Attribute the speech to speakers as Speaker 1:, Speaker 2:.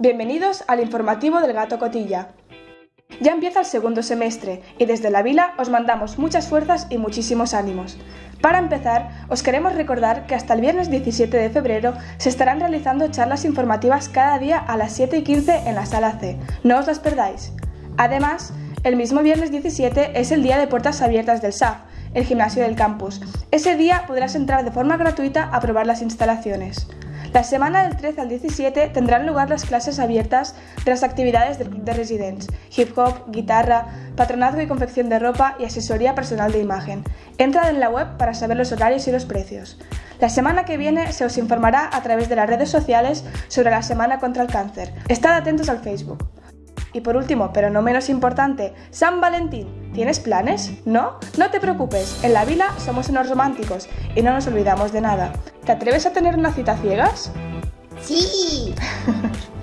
Speaker 1: Bienvenidos al informativo del Gato Cotilla. Ya empieza el segundo semestre y desde la vila os mandamos muchas fuerzas y muchísimos ánimos. Para empezar, os queremos recordar que hasta el viernes 17 de febrero se estarán realizando charlas informativas cada día a las 7 y 15 en la sala C. No os las perdáis. Además, el mismo viernes 17 es el día de puertas abiertas del SAF, el gimnasio del campus. Ese día podrás entrar de forma gratuita a probar las instalaciones. La semana del 13 al 17 tendrán lugar las clases abiertas de las actividades del Club de Residents, hip hop, guitarra, patronazgo y confección de ropa y asesoría personal de imagen. Entrad en la web para saber los horarios y los precios. La semana que viene se os informará a través de las redes sociales sobre la Semana contra el Cáncer. Estad atentos al Facebook. Y por último, pero no menos importante, San Valentín. ¿Tienes planes? ¿No? No te preocupes, en la vila somos unos románticos y no nos olvidamos de nada. ¿Te atreves a tener una cita ciegas?
Speaker 2: Sí.